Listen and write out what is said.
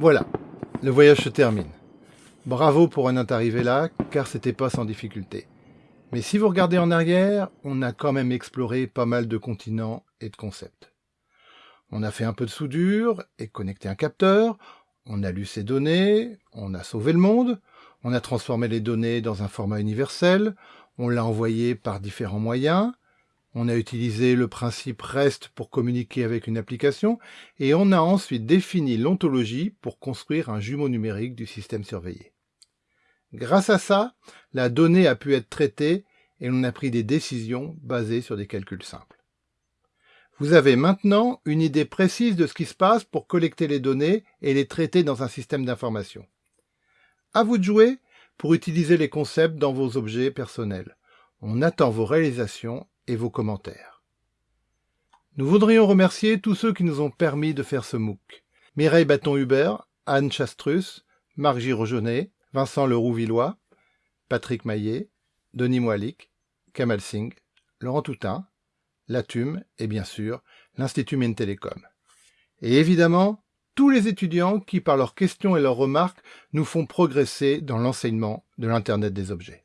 Voilà, le voyage se termine. Bravo pour en être arrivé là, car c'était pas sans difficulté. Mais si vous regardez en arrière, on a quand même exploré pas mal de continents et de concepts. On a fait un peu de soudure et connecté un capteur, on a lu ces données, on a sauvé le monde, on a transformé les données dans un format universel, on l'a envoyé par différents moyens, on a utilisé le principe REST pour communiquer avec une application, et on a ensuite défini l'ontologie pour construire un jumeau numérique du système surveillé. Grâce à ça, la donnée a pu être traitée et on a pris des décisions basées sur des calculs simples. Vous avez maintenant une idée précise de ce qui se passe pour collecter les données et les traiter dans un système d'information. À vous de jouer pour utiliser les concepts dans vos objets personnels. On attend vos réalisations et vos commentaires. Nous voudrions remercier tous ceux qui nous ont permis de faire ce MOOC. Mireille Bâton-Hubert, Anne Chastrus, Marc Girojeunet, Vincent Leroux-Villois, Patrick Maillet, Denis Moilic, Kamal Singh, Laurent Toutain, Latume et bien sûr l'Institut Mines Télécom. Et évidemment, tous les étudiants qui, par leurs questions et leurs remarques, nous font progresser dans l'enseignement de l'Internet des objets.